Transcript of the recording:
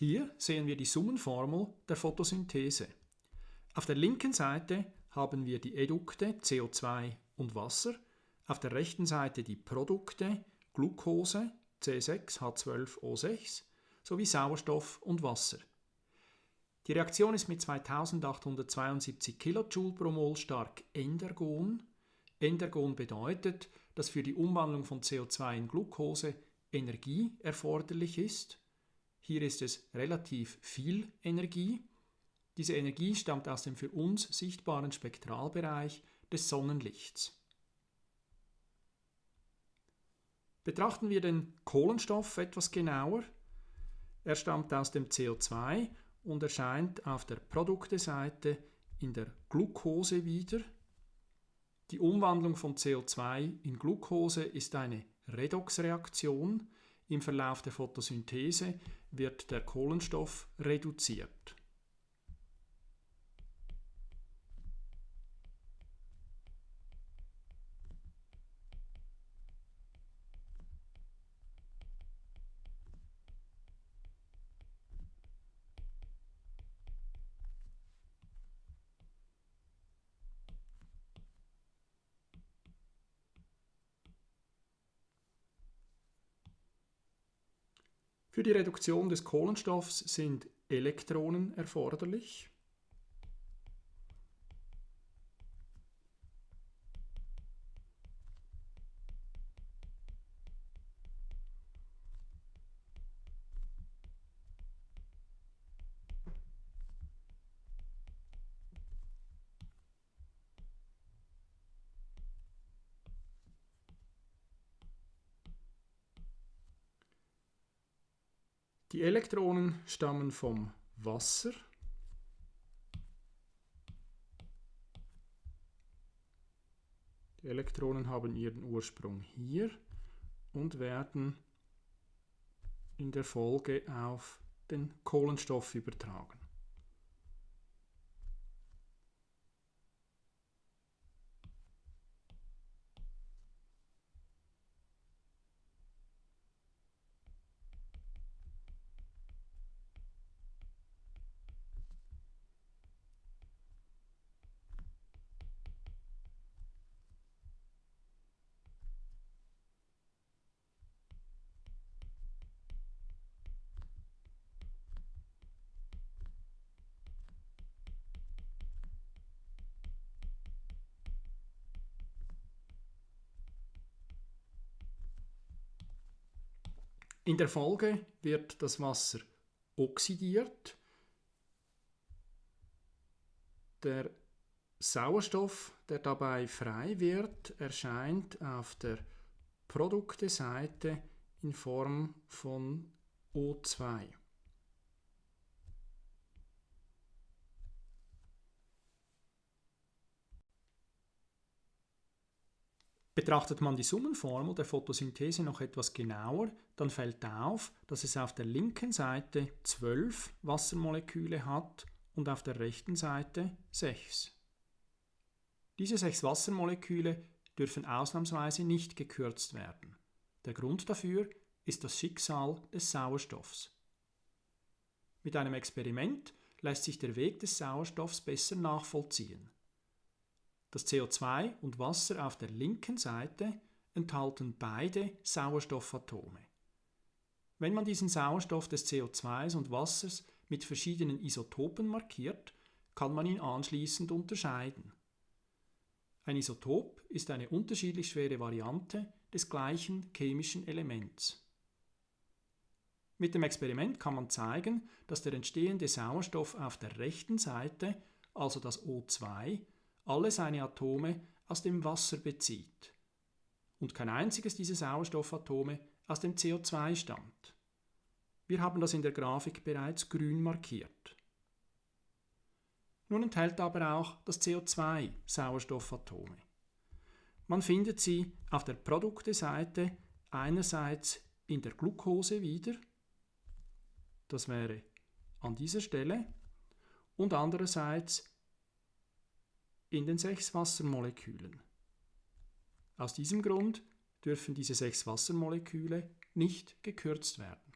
Hier sehen wir die Summenformel der Photosynthese. Auf der linken Seite haben wir die Edukte CO2 und Wasser, auf der rechten Seite die Produkte Glucose C6H12O6 sowie Sauerstoff und Wasser. Die Reaktion ist mit 2872 kJ pro Mol stark Endergon. Endergon bedeutet, dass für die Umwandlung von CO2 in Glucose Energie erforderlich ist. Hier ist es relativ viel Energie. Diese Energie stammt aus dem für uns sichtbaren Spektralbereich des Sonnenlichts. Betrachten wir den Kohlenstoff etwas genauer. Er stammt aus dem CO2 und erscheint auf der Produkteseite in der Glucose wieder. Die Umwandlung von CO2 in Glucose ist eine Redoxreaktion. Im Verlauf der Photosynthese wird der Kohlenstoff reduziert. Für die Reduktion des Kohlenstoffs sind Elektronen erforderlich. Die Elektronen stammen vom Wasser. Die Elektronen haben ihren Ursprung hier und werden in der Folge auf den Kohlenstoff übertragen. In der Folge wird das Wasser oxidiert. Der Sauerstoff, der dabei frei wird, erscheint auf der Produkteseite in Form von O2. Betrachtet man die Summenformel der Photosynthese noch etwas genauer, dann fällt auf, dass es auf der linken Seite 12 Wassermoleküle hat und auf der rechten Seite 6. Diese sechs Wassermoleküle dürfen ausnahmsweise nicht gekürzt werden. Der Grund dafür ist das Schicksal des Sauerstoffs. Mit einem Experiment lässt sich der Weg des Sauerstoffs besser nachvollziehen. Das CO2 und Wasser auf der linken Seite enthalten beide Sauerstoffatome. Wenn man diesen Sauerstoff des CO2s und Wassers mit verschiedenen Isotopen markiert, kann man ihn anschließend unterscheiden. Ein Isotop ist eine unterschiedlich schwere Variante des gleichen chemischen Elements. Mit dem Experiment kann man zeigen, dass der entstehende Sauerstoff auf der rechten Seite, also das O2, alle seine Atome aus dem Wasser bezieht und kein einziges dieser Sauerstoffatome aus dem CO2 stammt. Wir haben das in der Grafik bereits grün markiert. Nun enthält aber auch das CO2 Sauerstoffatome. Man findet sie auf der Produkteseite einerseits in der Glucose wieder, das wäre an dieser Stelle, und andererseits in den sechs Wassermolekülen. Aus diesem Grund dürfen diese sechs Wassermoleküle nicht gekürzt werden.